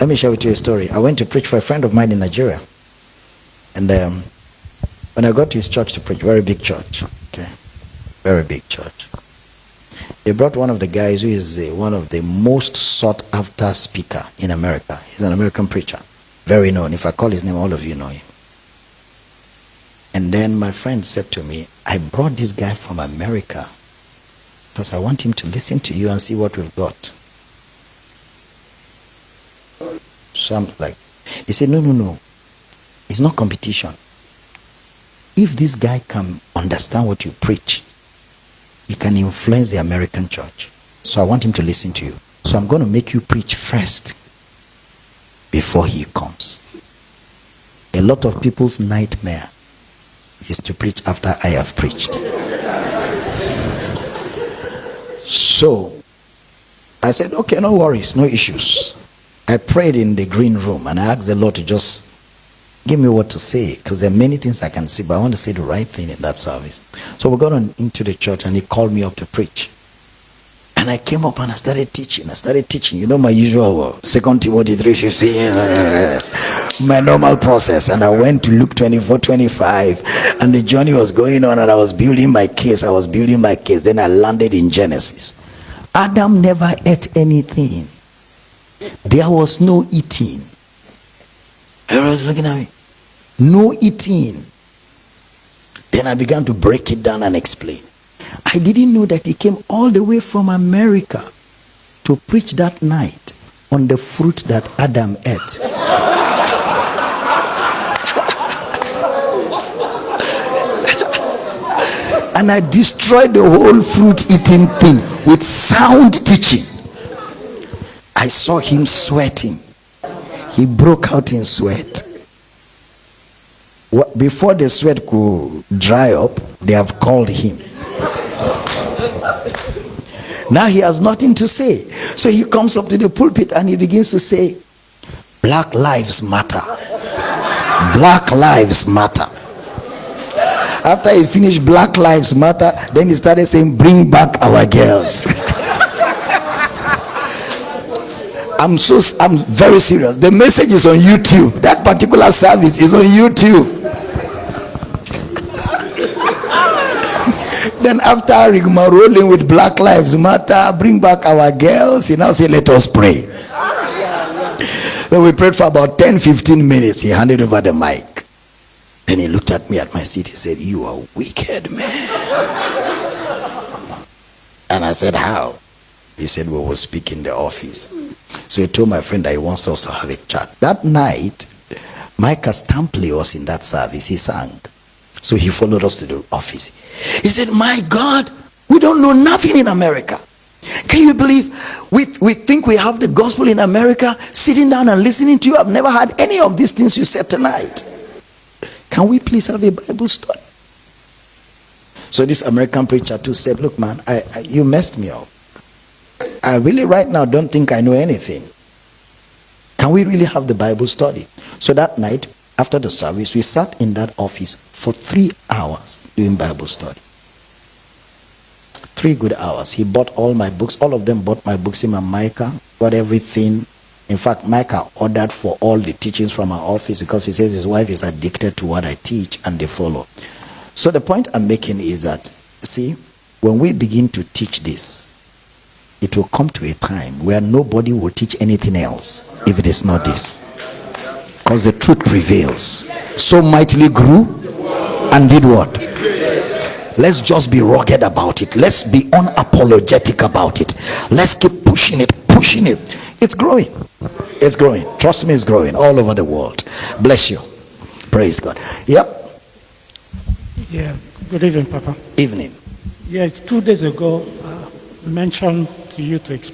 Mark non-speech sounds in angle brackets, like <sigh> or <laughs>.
let me share with you a story. I went to preach for a friend of mine in Nigeria. And um, when I got to his church to preach, very big church, okay, very big church. They brought one of the guys who is uh, one of the most sought after speaker in America. He's an American preacher, very known. If I call his name, all of you know him. And then my friend said to me, I brought this guy from America because I want him to listen to you and see what we've got. So I'm like, he said, no, no, no. It's not competition. If this guy can understand what you preach, he can influence the American church. So I want him to listen to you. So I'm going to make you preach first before he comes. A lot of people's nightmare is to preach after I have preached. So I said, okay, no worries, no issues. I prayed in the green room and I asked the Lord to just give me what to say because there are many things I can say, but I want to say the right thing in that service. So we got on into the church and he called me up to preach. And I came up and I started teaching. I started teaching. You know my usual Second Timothy 3.15. <laughs> my normal process. And I went to Luke 24, 25. And the journey was going on and I was building my case. I was building my case. Then I landed in Genesis. Adam never ate anything. There was no eating. Everyone's looking at me. No eating. Then I began to break it down and explain. I didn't know that he came all the way from America to preach that night on the fruit that Adam ate. <laughs> and I destroyed the whole fruit eating thing with sound teaching. I saw him sweating. He broke out in sweat. Before the sweat could dry up, they have called him. Now he has nothing to say. So he comes up to the pulpit and he begins to say, Black lives matter. Black lives matter. After he finished Black Lives Matter, then he started saying, Bring back our girls. <laughs> I'm so I'm very serious. The message is on YouTube. That particular service is on YouTube. <laughs> then after rigmaroling with Black Lives Matter, bring back our girls, he now say, Let us pray. Then we prayed for about 10 15 minutes. He handed over the mic. Then he looked at me at my seat. He said, You are wicked, man. and I said, How? He said, We will speak in the office. So he told my friend that he wants us to have a chat. That night, Micah Stampley was in that service. He sang. So he followed us to the office. He said, My God, we don't know nothing in America. Can you believe we, we think we have the gospel in America sitting down and listening to you? I've never had any of these things you said tonight. Can we please have a Bible study? So this American preacher too said, Look, man, I, I, you messed me up. I really right now don't think I know anything. Can we really have the Bible study? So that night, after the service, we sat in that office for three hours doing Bible study. Three good hours. He bought all my books. All of them bought my books. Him and Micah got everything. In fact, Micah ordered for all the teachings from our office because he says his wife is addicted to what I teach and they follow. So the point I'm making is that, see, when we begin to teach this, it will come to a time where nobody will teach anything else if it is not this. Because the truth prevails. So mightily grew and did what? Let's just be rugged about it. Let's be unapologetic about it. Let's keep pushing it, pushing it. It's growing. It's growing. Trust me, it's growing all over the world. Bless you. Praise God. Yep. Yeah. Good evening, Papa. Evening. Yeah, it's two days ago. Uh, mentioned you to explain